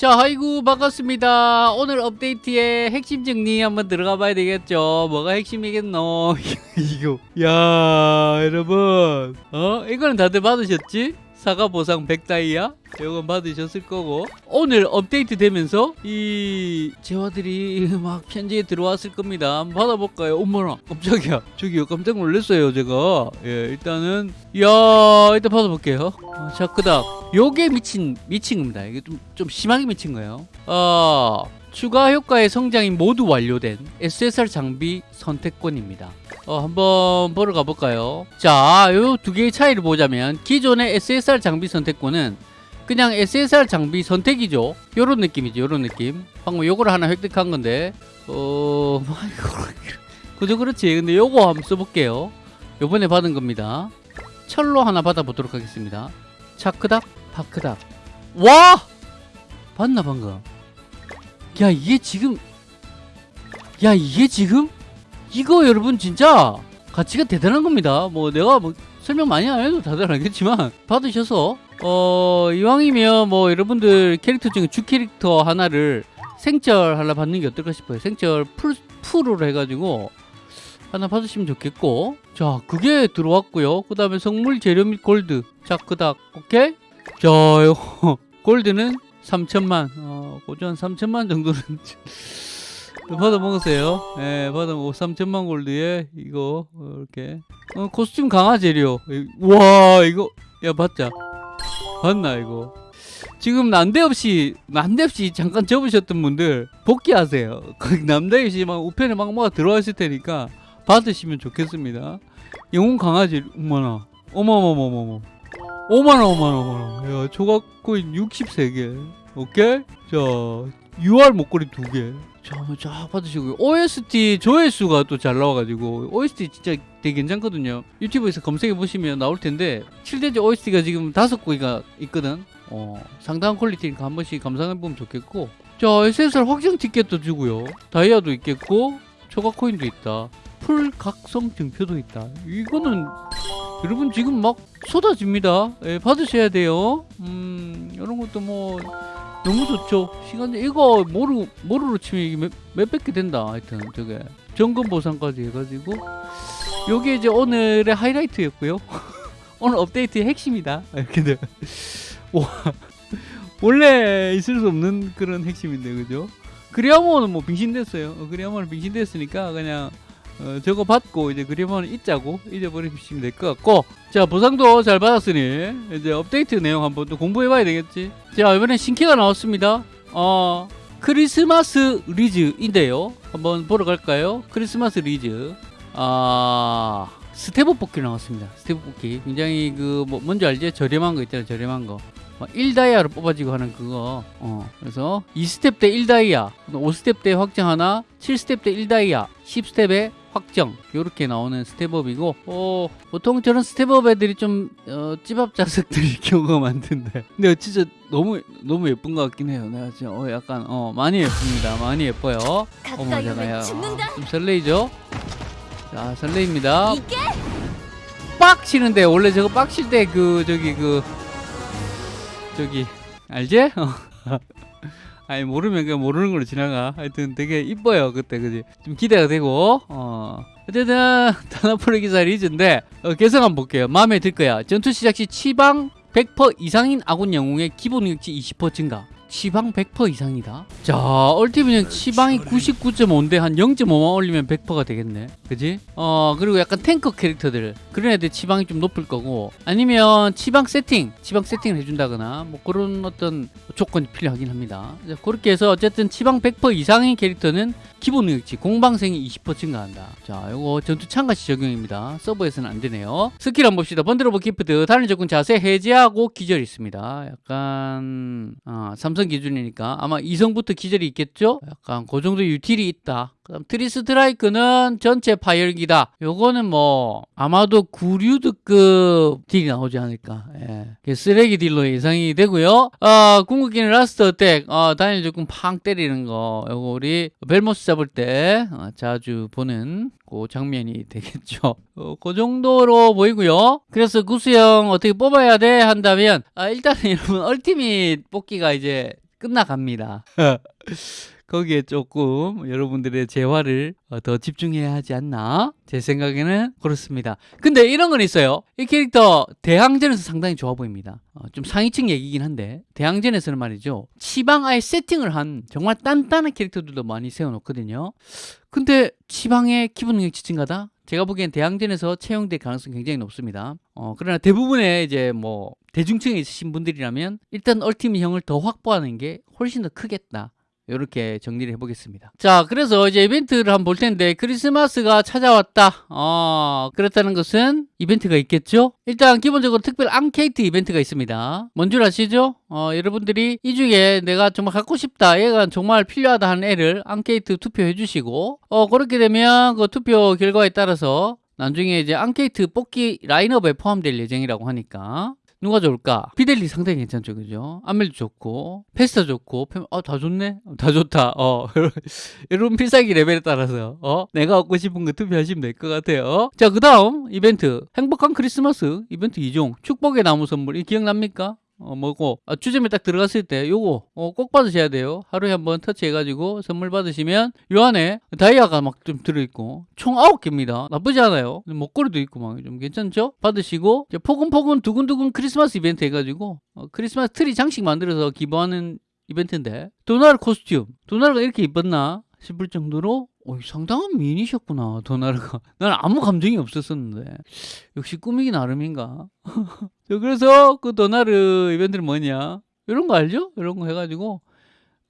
자, 아이고 반갑습니다. 오늘 업데이트에 핵심 정리 한번 들어가 봐야 되겠죠. 뭐가 핵심이겠노? 이거. 야, 여러분. 어? 이거는 다들 받으셨지? 사과 보상 100다이아? 이건 받으셨을 거고. 오늘 업데이트 되면서 이 재화들이 막 편지에 들어왔을 겁니다. 한번 받아볼까요? 어머나. 깜짝이야. 저기요 깜짝 놀랐어요 제가. 예 일단은 야 일단 받아볼게요. 어, 자 그다음. 요게 미친 미친 겁니다. 이게 좀, 좀 심하게 미친 거예요. 어 추가 효과의 성장이 모두 완료된 SSR 장비 선택권입니다. 어, 한번 보러 가볼까요? 자, 요 두 개의 차이를 보자면 기존의 SSR 장비 선택권은 그냥 SSR 장비 선택이죠. 요런 느낌이죠. 요런 느낌. 방금 요거를 하나 획득한 건데 어... 그저 그렇지. 근데 요거 한번 써볼게요. 요번에 받은 겁니다. 철로 하나 받아보도록 하겠습니다. 차크닥, 파크닥. 와! 봤나 방금? 야 이게 지금 야 이게 지금 이거 여러분 진짜 가치가 대단한 겁니다. 뭐 내가 뭐 설명 많이 안 해도 다들 알겠지만 받으셔서 어 이왕이면 뭐 여러분들 캐릭터 중에 주 캐릭터 하나를 생철 하나 받는 게 어떨까 싶어요. 생철 풀, 풀으로 해가지고 하나 받으시면 좋겠고. 자 그게 들어왔고요. 그 다음에 성물 재료 및 골드. 자 그닥. 오케이? 자 골드는 3천만. 어, 고전 3천만 정도는 받아 먹으세요. 예 받아 먹고 3천만 골드에 이거 어, 이렇게. 어, 코스튬 강화 재료. 와 이거. 야 봤자. 봤나 이거? 지금 난데없이 난데없이 잠깐 접으셨던 분들 복귀하세요. 남데없이 막 우편에 막 뭐가 들어와 있을 테니까 받으시면 좋겠습니다. 영웅 재료 어머나. 어머머머머머. 오만원 오만원 오만원 야 조각코인 63개. 오케이? 자 UR 목걸이 2개 자 한번 쫙 받으시고요. OST 조회수가 또 잘 나와가지고 OST 진짜 되게 괜찮거든요. 유튜브에서 검색해보시면 나올 텐데 7대지 OST가 지금 다섯 곡이가 있거든. 어 상당한 퀄리티니까 한 번씩 감상해보면 좋겠고. 자 SSR 확정 티켓도 주고요. 다이아도 있겠고 초과 코인도 있다. 풀 각성 증표도 있다. 이거는 여러분 지금 막 쏟아집니다. 예, 받으셔야 돼요. 음, 이런 것도 뭐 너무 좋죠. 시간 이거 모루 모루로 치면 몇, 몇백 개 된다. 하여튼 저게 점검 보상까지 해가지고 요게 이제 오늘의 하이라이트였고요. 오늘 업데이트의 핵심이다. 이렇게 돼. 와 원래 있을 수 없는 그런 핵심인데 그죠? 그리아모는 뭐 빙신됐어요. 어, 그리아모는 빙신됐으니까 그냥 어, 저거 받고 이제 그림은 잊자고 잊어버리시면 될 것 같고. 자 보상도 잘 받았으니 이제 업데이트 내용 한번 또 공부해 봐야 되겠지. 자 이번엔 신캐가 나왔습니다. 어 크리스마스 리즈인데요. 한번 보러 갈까요? 크리스마스 리즈. 아 step up 뽑기 나왔습니다. step up 뽑기 굉장히 그 뭐 뭔지 알지? 저렴한 거 있잖아요 저렴한 거. 1다이아로 뭐 뽑아지고 하는 그거. 어 그래서 2스텝 때 1다이아. 5스텝 때 확정 하나 7스텝 때 1다이아. 10스텝에 확정. 이렇게 나오는 step up이고 어, 보통 저런 step up 애들이 좀 어, 찌밥 자식들인 경우가 많던데. 근데 진짜 너무 너무 예쁜 것 같긴 해요. 내가 진짜 어, 약간 어 많이 예쁩니다. 많이 예뻐요. 어머 제가요. 좀 설레이죠? 자 설레입니다. 빡 치는데 원래 저거 빡칠 때 그 저기 그 저기 알지? 아니 모르면 그냥 모르는 걸로 지나가. 하여튼 되게 이뻐요 그때 그지? 좀 기대가 되고. 어. 어쨌든 다나폴리 기사 리즈인데 어, 개성 한번 볼게요. 마음에 들 거야. 전투 시작 시 치방 100% 이상인 아군 영웅의 기본 능력치 20% 증가 치방 100% 이상이다. 자 얼티비는 치방이 99.5인데 한 0.5만 올리면 100%가 되겠네. 그지? 어 그리고 약간 탱커 캐릭터들. 그런 애들 치방이 좀 높을 거고. 아니면 치방 세팅 치방 세팅을 해준다거나 뭐 그런 어떤 조건이 필요하긴 합니다. 그렇게 해서 어쨌든 치방 100% 이상의 캐릭터는 기본 능력치 공방생이 20% 증가한다. 자 요거 전투 참가 시 적용입니다. 서버에서는 안 되네요. 스킬 한번 봅시다. bundle of gift 단일 적군 자세 해제하고 기절이 있습니다. 약간 어, 삼성 기준이니까 아마 이성부터 기절이 있겠죠? 약간 그 정도 util이 있다 그럼 tree strike는 전체 파열기다. 요거는 뭐 아마도 구류드급 딜이 나오지 않을까. 예. 쓰레기 딜로 예상이 되고요. 어, 궁극기는 last attack. 어, 단일 적군 팡 때리는 거. 요거 우리 벨모스 잡을 때 어, 자주 보는 그 장면이 되겠죠. 어, 그 정도로 보이고요. 그래서 구수형 어떻게 뽑아야 돼 한다면 아, 일단은 여러분 얼티밋 뽑기가 이제 끝나갑니다. 거기에 조금 여러분들의 재화를 어, 더 집중해야 하지 않나? 제 생각에는 그렇습니다. 근데 이런 건 있어요. 이 캐릭터 대항전에서 상당히 좋아 보입니다. 어, 좀 상위층 얘기긴 한데 대항전에서는 말이죠. 치방 아예 세팅을 한 정말 단단한 캐릭터들도 많이 세워놓거든요. 근데 치방의 기본 능력 지층가다? 제가 보기엔 대항전에서 채용될 가능성이 굉장히 높습니다. 어, 그러나 대부분의 이제 뭐 대중층에 있으신 분들이라면 일단 얼티밋형을 더 확보하는 게 훨씬 더 크겠다. 이렇게 정리를 해보겠습니다. 자, 그래서 이제 이벤트를 한번 볼 텐데 크리스마스가 찾아왔다. 어, 그렇다는 것은 이벤트가 있겠죠? 일단 기본적으로 특별 앙케이트 이벤트가 있습니다. 뭔 줄 아시죠? 어, 여러분들이 이 중에 내가 정말 갖고 싶다, 얘가 정말 필요하다 하는 애를 앙케이트 투표해 주시고 어, 그렇게 되면 그 투표 결과에 따라서 나중에 이제 앙케이트 뽑기 라인업에 포함될 예정이라고 하니까 누가 좋을까? 피델리 상당히 괜찮죠, 그죠? 안멜도 좋고, 페스타 좋고, 페... 아, 다 좋네? 다 좋다, 어. 여러분 필살기 레벨에 따라서, 어? 내가 얻고 싶은 거 투표하시면 될 것 같아요. 자, 그 다음 이벤트. 행복한 크리스마스 이벤트 2종. 축복의 나무 선물. 이 기억납니까? 어, 뭐고, 아, 주점에 딱 들어갔을 때 요거 어, 꼭 받으셔야 돼요. 하루에 한번 터치해가지고 선물 받으시면 요 안에 다이아가 막 좀 들어있고 총 9개입니다. 나쁘지 않아요. 목걸이도 있고 막 좀 괜찮죠? 받으시고 포근포근 두근두근 크리스마스 이벤트 해가지고 어, 크리스마스 트리 장식 만들어서 기부하는 이벤트인데 도나르 코스튬 도나르가 이렇게 이뻤나 싶을 정도로 어, 상당한 미인이셨구나 도나르가. 난 아무 감정이 없었었는데. 역시 꾸미기 나름인가? 자, 그래서 그 도나르 이벤트는 뭐냐? 이런 거 알죠? 이런 거 해가지고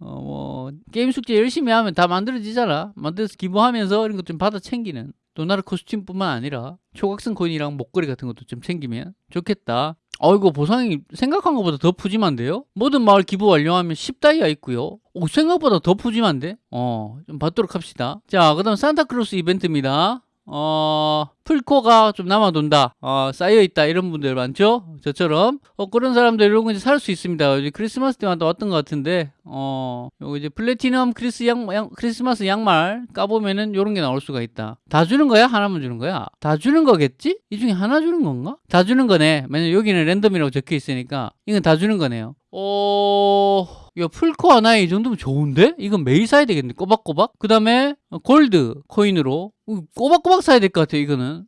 어, 뭐 게임 숙제 열심히 하면 다 만들어지잖아. 만들어서 기부하면서 이런 거좀 받아 챙기는 도나르 코스튬뿐만 아니라 초각성 코인이랑 목걸이 같은 것도 좀 챙기면 좋겠다 어이구 보상이 생각한 것보다 더 푸짐한데요? 모든 마을 기부 완료하면 10다이아 있고요 오, 생각보다 더 푸짐한데? 어, 좀 받도록 합시다 자, 그 다음 산타클로스 이벤트입니다 어, 풀코가 좀 남아돈다. 어, 쌓여있다. 이런 분들 많죠? 저처럼. 어, 그런 사람들 이런 거 이제 살 수 있습니다. 이제 크리스마스 때마다 왔던 것 같은데, 어, 요거 이제 플래티넘 크리스 양, 양, 크리스마스 양말 까보면은 요런 게 나올 수가 있다. 다 주는 거야? 하나만 주는 거야? 다 주는 거겠지? 이 중에 하나 주는 건가? 다 주는 거네. 왜냐면 여기는 랜덤이라고 적혀 있으니까, 이건 다 주는 거네요. 어, 야, 풀코 하나에 이 정도면 좋은데? 이건 매일 사야 되겠네. 꼬박꼬박. 그 다음에 골드 코인으로 꼬박꼬박 사야 될 것 같아요. 이거는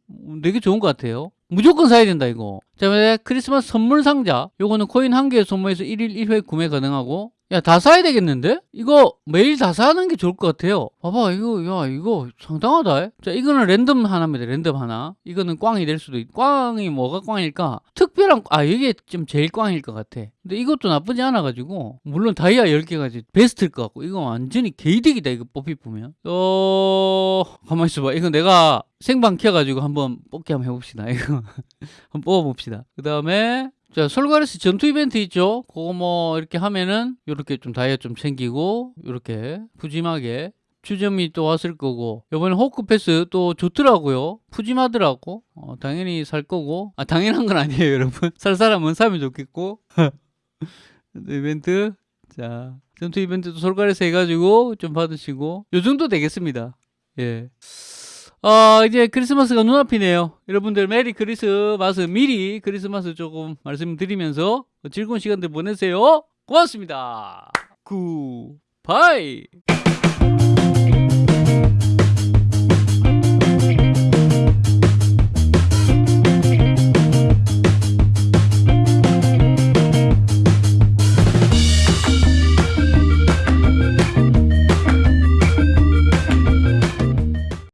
되게 좋은 것 같아요. 무조건 사야 된다 이거. 자, 왜 크리스마스 선물 상자. 요거는 코인 한개 소모해서 1일 1회 구매 가능하고 야, 다 사야 되겠는데? 이거 매일 다 사는 게 좋을 것 같아요. 봐봐, 이거, 야, 이거 상당하다. 자, 이거는 랜덤 하나입니다. 랜덤 하나. 이거는 꽝이 될 수도 있고. 꽝이 뭐가 꽝일까? 특별한, 아, 이게 좀 제일 꽝일 것 같아. 근데 이것도 나쁘지 않아 가지고. 물론 다이아 10개가 베스트일 것 같고. 이거 완전히 개이득이다, 이거 뽑히 보면. 어, 가만히 있어봐. 이거 내가 생방 켜가지고 한번 뽑기 한번 해봅시다. 이거. 한번 뽑아봅시다. 그 다음에 자, 솔가레스 전투 이벤트 있죠? 그거 뭐 이렇게 하면은 이렇게 좀 다이아 좀 챙기고 이렇게 푸짐하게 추점이 또 왔을 거고. 이번에 호크 패스 또 좋더라고요. 푸짐하더라고. 어, 당연히 살 거고. 아 당연한 건 아니에요 여러분. 살 사람은 사면 좋겠고. 이벤트. 자 전투 이벤트도 솔가레스 해가지고 좀 받으시고. 요 정도 되겠습니다. 예 어, 이제 크리스마스가 눈앞이네요. 여러분들 메리 크리스마스 미리 크리스마스 조금 말씀드리면서 즐거운 시간들 보내세요. 고맙습니다. 굿바이.